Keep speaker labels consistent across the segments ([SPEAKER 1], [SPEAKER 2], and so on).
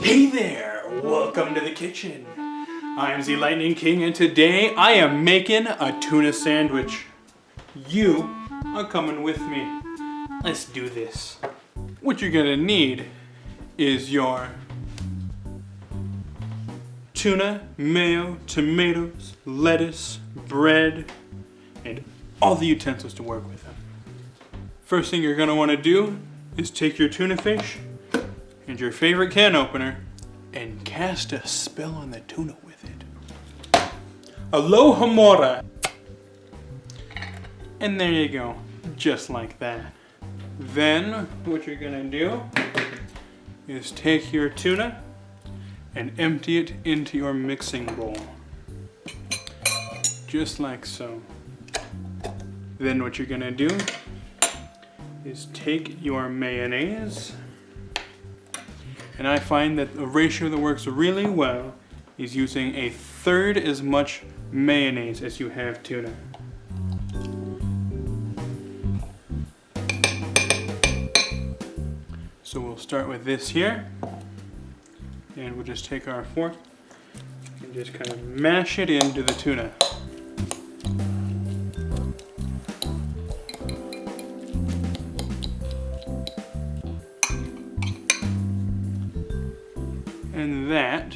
[SPEAKER 1] Hey there, welcome to the kitchen. I'm the Lightning King and today I am making a tuna sandwich. You are coming with me. Let's do this. What you're gonna need is your tuna, mayo, tomatoes, lettuce, bread, and all the utensils to work with them. First thing you're gonna wanna do is take your tuna fish and your favorite can opener and cast a spell on the tuna with it. Alohomora. And there you go, just like that. Then what you're gonna do is take your tuna and empty it into your mixing bowl. Just like so. Then what you're gonna do is take your mayonnaise and I find that a ratio that works really well is using a third as much mayonnaise as you have tuna. So we'll start with this here. And we'll just take our fork and just kind of mash it into the tuna. And that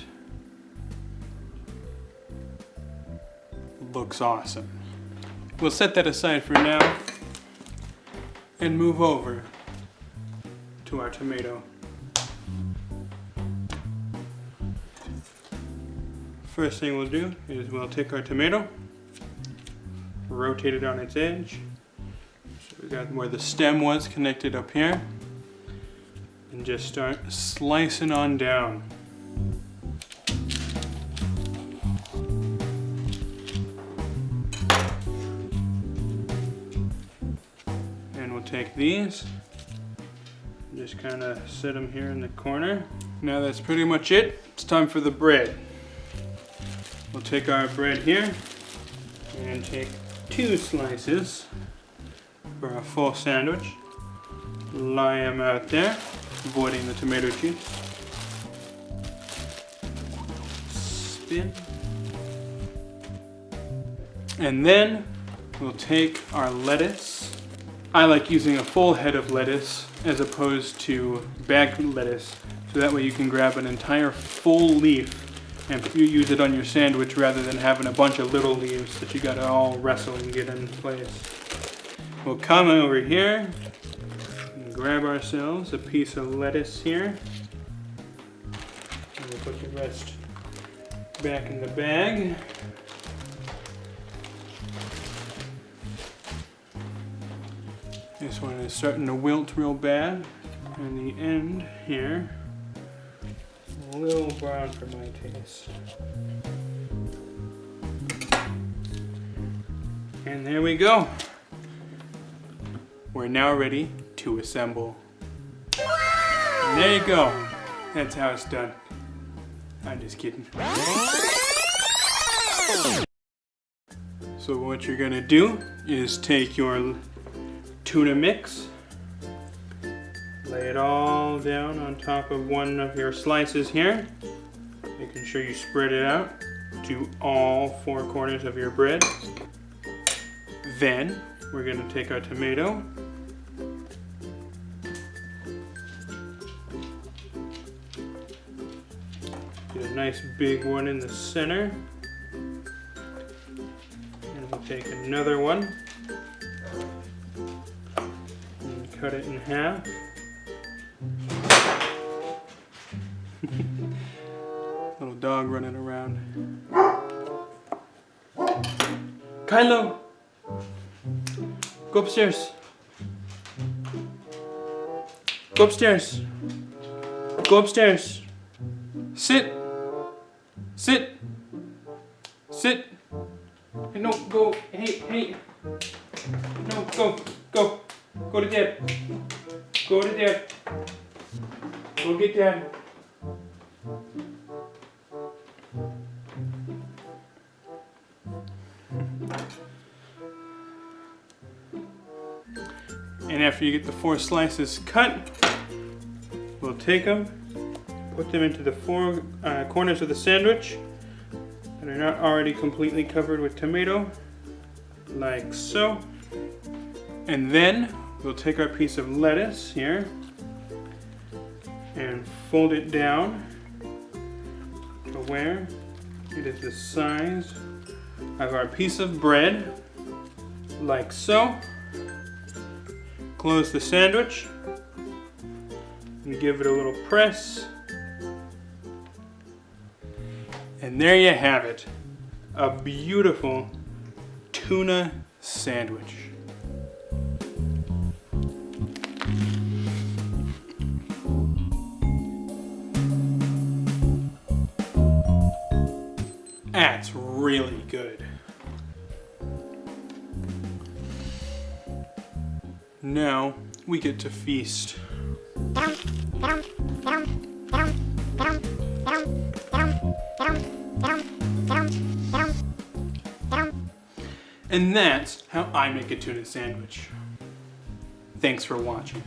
[SPEAKER 1] looks awesome. We'll set that aside for now and move over to our tomato. First thing we'll do is we'll take our tomato, rotate it on its edge. So we got where the stem was connected up here. And just start slicing on down. Take these, just kind of sit them here in the corner. Now that's pretty much it. It's time for the bread. We'll take our bread here and take two slices for a full sandwich. Lie them out there, avoiding the tomato juice. Spin. And then we'll take our lettuce. I like using a full head of lettuce as opposed to bagged lettuce. So that way you can grab an entire full leaf and you use it on your sandwich rather than having a bunch of little leaves that you gotta all wrestle and get in place. We'll come over here and grab ourselves a piece of lettuce here. And we'll put the rest back in the bag. This one is starting to wilt real bad. And the end here, a little brown for my taste. And there we go. We're now ready to assemble. And there you go. That's how it's done. I'm just kidding. So what you're gonna do is take your tuna mix, lay it all down on top of one of your slices here, making sure you spread it out to all four corners of your bread. Then we're gonna take our tomato Get a nice big one in the center. And we'll take another one cut it in half. Little dog running around. Kylo! Go upstairs. Go upstairs. Go upstairs. Sit. Sit. Sit. Hey, no, go. Hey, hey. No, go. To dad. Go get dad. And after you get the four slices cut, we'll take them, put them into the four uh, corners of the sandwich that are not already completely covered with tomato, like so. And then we'll take our piece of lettuce here and fold it down to where it is the size of our piece of bread, like so. Close the sandwich and give it a little press. And there you have it, a beautiful tuna sandwich. That's really good. Now we get to feast. And that's how I make a tuna sandwich. Thanks for watching.